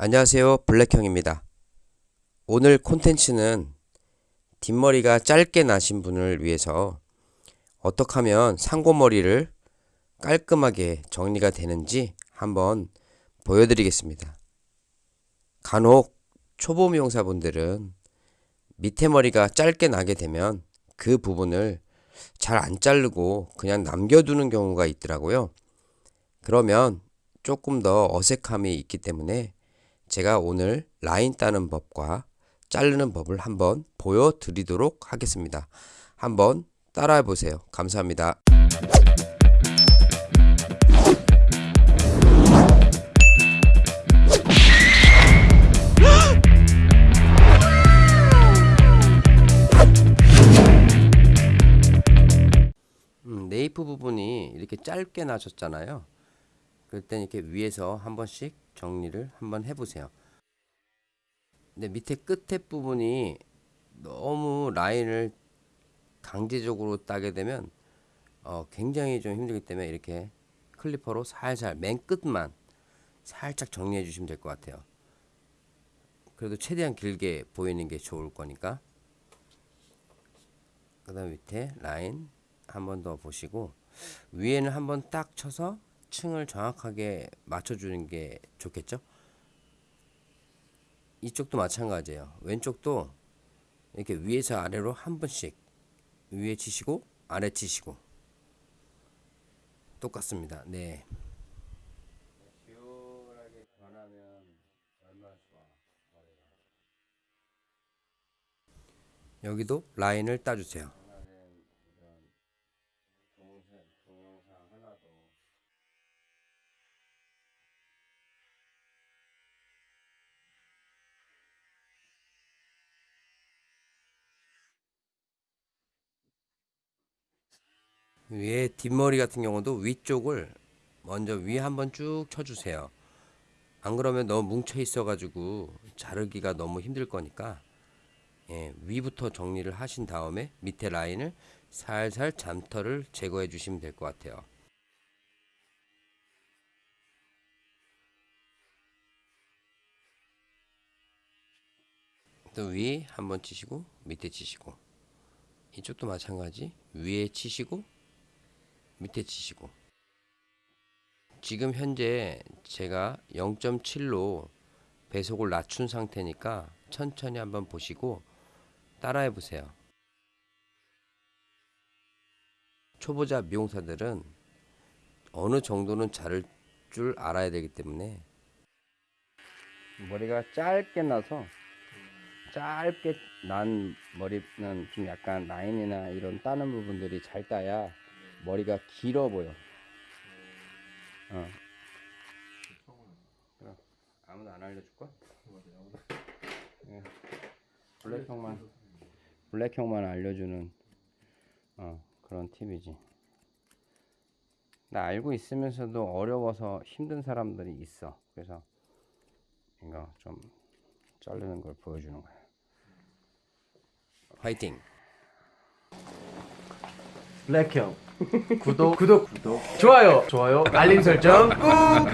안녕하세요. 블랙형입니다. 오늘 콘텐츠는 뒷머리가 짧게 나신 분을 위해서 어떻게 하면 상고머리를 깔끔하게 정리가 되는지 한번 보여드리겠습니다. 간혹 초보 미용사분들은 밑에 머리가 짧게 나게 되면 그 부분을 잘 안 자르고 그냥 남겨두는 경우가 있더라고요. 그러면 조금 더 어색함이 있기 때문에 제가 오늘 라인 따는 법과 자르는 법을 한번 보여드리도록 하겠습니다. 한번 따라해 보세요. 감사합니다. 음, 네이프 부분이 이렇게 짧게 나셨잖아요. 그럴 땐 이렇게 위에서 한 번씩 정리를 한번 해보세요. 근데 밑에 끝에 부분이 너무 라인을 강제적으로 따게 되면 어, 굉장히 좀 힘들기 때문에 이렇게 클리퍼로 살살 맨 끝만 살짝 정리해 주시면 될 것 같아요. 그래도 최대한 길게 보이는 게 좋을 거니까. 그 다음 밑에 라인 한 번 더 보시고 위에는 한 번 딱 쳐서 층을 정확하게 맞춰주는 게 좋겠죠? 이쪽도 마찬가지예요. 왼쪽도 이렇게 위에서 아래로 한 번씩 위에 치시고 아래 치시고 똑같습니다. 네. 여기도 라인을 따주세요. 위에 뒷머리 같은 경우도 위쪽을 먼저 위에 한번 쭉 쳐주세요. 안 그러면 너무 뭉쳐 있어 가지고 자르기가 너무 힘들 거니까 예, 위부터 정리를 하신 다음에 밑에 라인을 살살 잠터를 제거해 주시면 될 것 같아요. 또 위 한번 치시고 밑에 치시고 이쪽도 마찬가지 위에 치시고 밑에 치시고 지금 현재 제가 0.7로 배속을 낮춘 상태니까 천천히 한번 보시고 따라해 보세요. 초보자 미용사들은 어느 정도는 자를 줄 알아야 되기 때문에 머리가 짧게 나서 짧게 난 머리는 좀 약간 라인이나 이런 따는 부분들이 잘 따야 머리가 길어 보여. 어. 그럼 아무도 안 알려줄까? 예. 블랙 형만 블랙 형만 알려주는 어, 그런 팁이지. 나 알고 있으면서도 어려워서 힘든 사람들이 있어. 그래서 이거 좀 자르는 걸 보여주는 거야. 화이팅! 블랙형 구독 구독 구독. 좋아요 좋아요 알림 설정 꾹